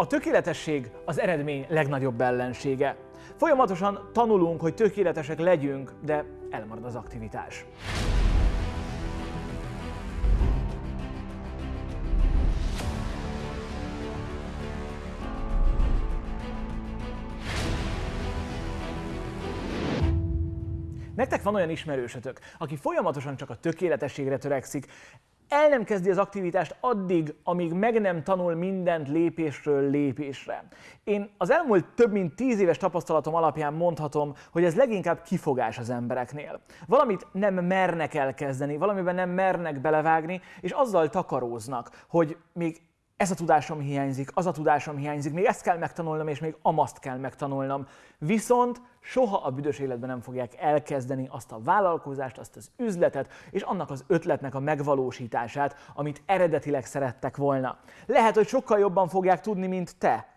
A tökéletesség az eredmény legnagyobb ellensége. Folyamatosan tanulunk, hogy tökéletesek legyünk, de elmarad az aktivitás. Nektek van olyan ismerősötök, aki folyamatosan csak a tökéletességre törekszik, el nem kezdi az aktivitást addig, amíg meg nem tanul mindent lépésről lépésre. Én az elmúlt több mint tíz éves tapasztalatom alapján mondhatom, hogy ez leginkább kifogás az embereknél. Valamit nem mernek elkezdeni, valamiben nem mernek belevágni, és azzal takaróznak, hogy még ez a tudásom hiányzik, az a tudásom hiányzik, még ezt kell megtanulnom, és még amaszt kell megtanulnom. Viszont soha a büdös életben nem fogják elkezdeni azt a vállalkozást, azt az üzletet, és annak az ötletnek a megvalósítását, amit eredetileg szerettek volna. Lehet, hogy sokkal jobban fogják tudni, mint te.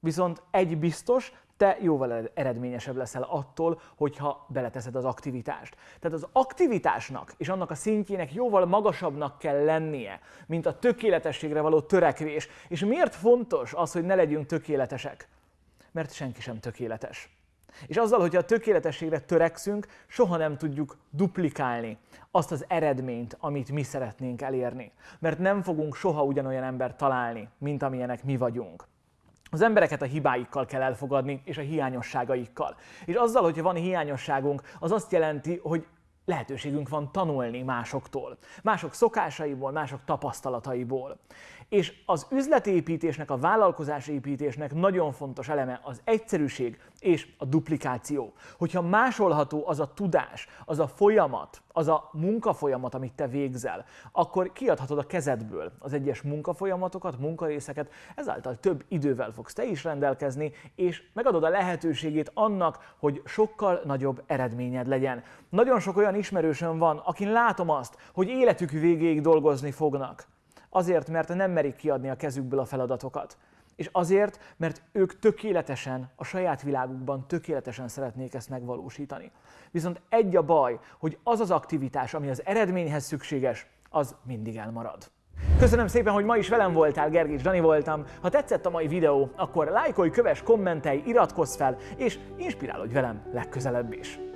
Viszont egy biztos, te jóval eredményesebb leszel attól, hogyha beleteszed az aktivitást. Tehát az aktivitásnak és annak a szintjének jóval magasabbnak kell lennie, mint a tökéletességre való törekvés. És miért fontos az, hogy ne legyünk tökéletesek? Mert senki sem tökéletes. És azzal, hogyha a tökéletességre törekszünk, soha nem tudjuk duplikálni azt az eredményt, amit mi szeretnénk elérni. Mert nem fogunk soha ugyanolyan embert találni, mint amilyenek mi vagyunk. Az embereket a hibáikkal kell elfogadni, és a hiányosságaikkal. És azzal, hogyha van hiányosságunk, az azt jelenti, hogy lehetőségünk van tanulni másoktól, mások szokásaiból, mások tapasztalataiból. És az üzletépítésnek, a vállalkozásépítésnek nagyon fontos eleme az egyszerűség és a duplikáció. Hogyha másolható az a tudás, az a folyamat, az a munkafolyamat, amit te végzel, akkor kiadhatod a kezedből az egyes munkafolyamatokat, munkarészeket, ezáltal több idővel fogsz te is rendelkezni, és megadod a lehetőségét annak, hogy sokkal nagyobb eredményed legyen. Nagyon sok olyan ismerősöm van, akin látom azt, hogy életük végéig dolgozni fognak. Azért, mert nem merik kiadni a kezükből a feladatokat. És azért, mert ők tökéletesen, a saját világukban tökéletesen szeretnék ezt megvalósítani. Viszont egy a baj, hogy az az aktivitás, ami az eredményhez szükséges, az mindig elmarad. Köszönöm szépen, hogy ma is velem voltál, Gergés Dani voltam. Ha tetszett a mai videó, akkor lájkolj, kövess, kommentelj, iratkozz fel, és inspirálódj velem legközelebb is.